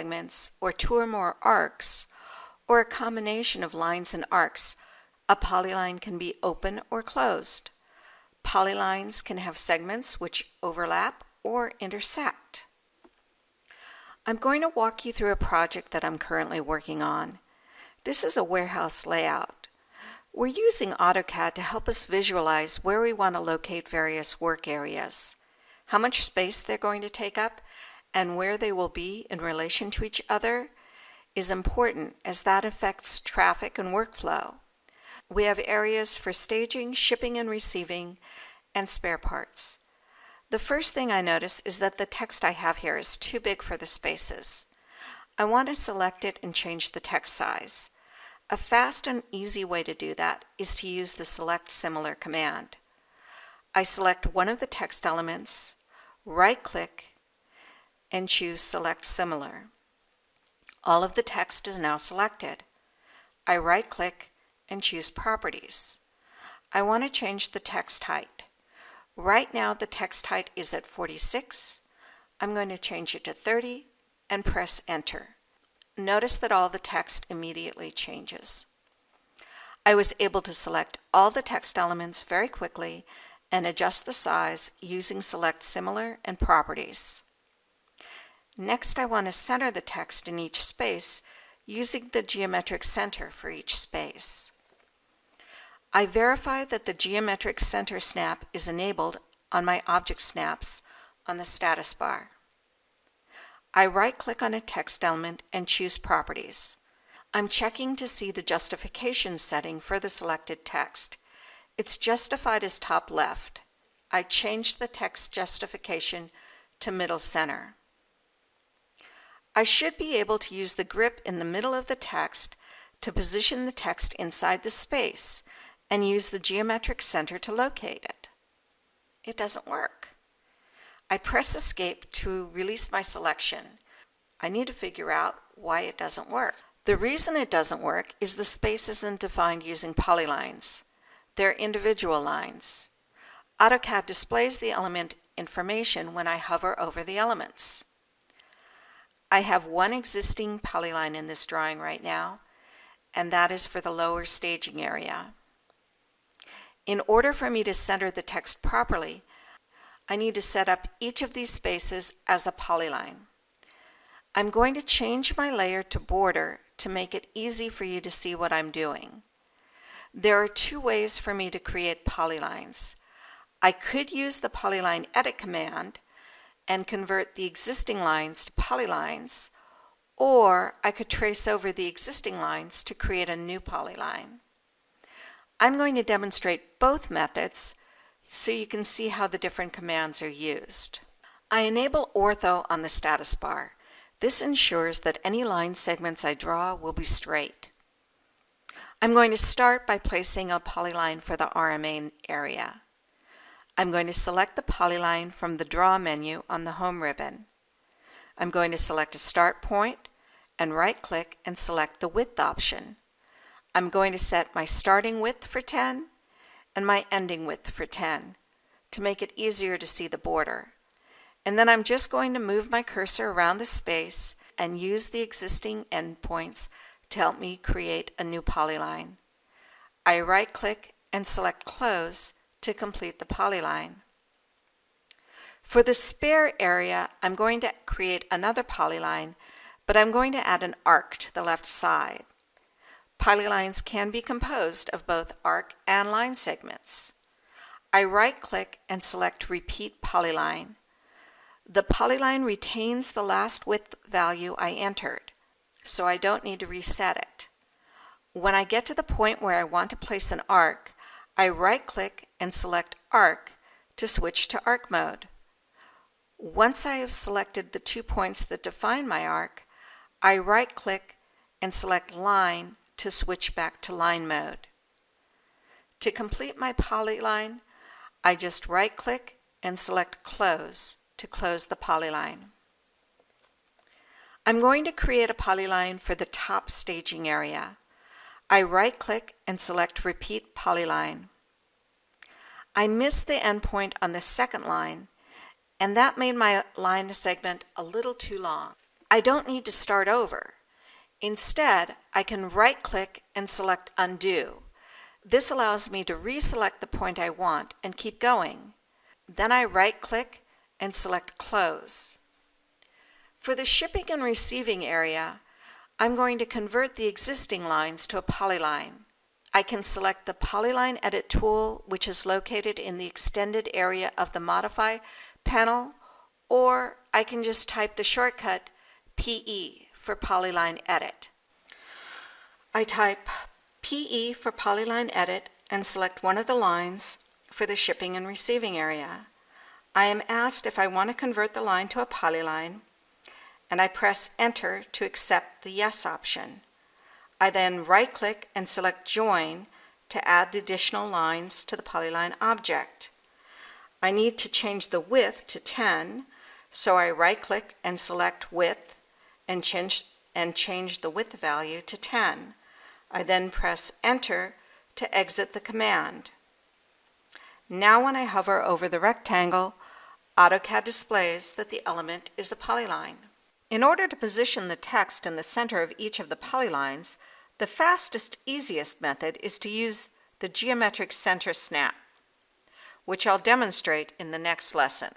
segments or two or more arcs, or a combination of lines and arcs, a polyline can be open or closed. Polylines can have segments which overlap or intersect. I'm going to walk you through a project that I'm currently working on. This is a warehouse layout. We're using AutoCAD to help us visualize where we want to locate various work areas, how much space they're going to take up, and where they will be in relation to each other is important as that affects traffic and workflow. We have areas for staging, shipping and receiving, and spare parts. The first thing I notice is that the text I have here is too big for the spaces. I want to select it and change the text size. A fast and easy way to do that is to use the Select Similar command. I select one of the text elements, right-click, and choose Select Similar. All of the text is now selected. I right-click and choose Properties. I want to change the text height. Right now the text height is at 46. I'm going to change it to 30 and press Enter. Notice that all the text immediately changes. I was able to select all the text elements very quickly and adjust the size using Select Similar and Properties. Next, I want to center the text in each space using the geometric center for each space. I verify that the geometric center snap is enabled on my object snaps on the status bar. I right-click on a text element and choose Properties. I'm checking to see the justification setting for the selected text. It's justified as top left. I change the text justification to middle center. I should be able to use the grip in the middle of the text to position the text inside the space and use the geometric center to locate it. It doesn't work. I press escape to release my selection. I need to figure out why it doesn't work. The reason it doesn't work is the space isn't defined using polylines. They're individual lines. AutoCAD displays the element information when I hover over the elements. I have one existing polyline in this drawing right now, and that is for the lower staging area. In order for me to center the text properly, I need to set up each of these spaces as a polyline. I'm going to change my layer to border to make it easy for you to see what I'm doing. There are two ways for me to create polylines. I could use the polyline edit command and convert the existing lines to polylines, or I could trace over the existing lines to create a new polyline. I'm going to demonstrate both methods so you can see how the different commands are used. I enable ortho on the status bar. This ensures that any line segments I draw will be straight. I'm going to start by placing a polyline for the RMA area. I'm going to select the polyline from the Draw menu on the Home ribbon. I'm going to select a start point and right-click and select the width option. I'm going to set my starting width for 10 and my ending width for 10 to make it easier to see the border. And then I'm just going to move my cursor around the space and use the existing endpoints to help me create a new polyline. I right-click and select Close to complete the polyline. For the spare area, I'm going to create another polyline, but I'm going to add an arc to the left side. Polylines can be composed of both arc and line segments. I right-click and select Repeat Polyline. The polyline retains the last width value I entered, so I don't need to reset it. When I get to the point where I want to place an arc, I right-click and select Arc to switch to arc mode. Once I have selected the two points that define my arc, I right-click and select Line to switch back to line mode. To complete my polyline, I just right-click and select Close to close the polyline. I'm going to create a polyline for the top staging area. I right-click and select Repeat Polyline. I missed the endpoint on the second line, and that made my line segment a little too long. I don't need to start over. Instead, I can right-click and select Undo. This allows me to reselect the point I want and keep going. Then I right-click and select Close. For the shipping and receiving area, I'm going to convert the existing lines to a polyline. I can select the Polyline Edit tool, which is located in the extended area of the Modify panel, or I can just type the shortcut PE for Polyline Edit. I type PE for Polyline Edit and select one of the lines for the shipping and receiving area. I am asked if I want to convert the line to a polyline, and I press Enter to accept the Yes option. I then right-click and select Join to add the additional lines to the polyline object. I need to change the width to 10, so I right-click and select Width and change, and change the width value to 10. I then press Enter to exit the command. Now when I hover over the rectangle, AutoCAD displays that the element is a polyline. In order to position the text in the center of each of the polylines, the fastest, easiest method is to use the geometric center snap, which I'll demonstrate in the next lesson.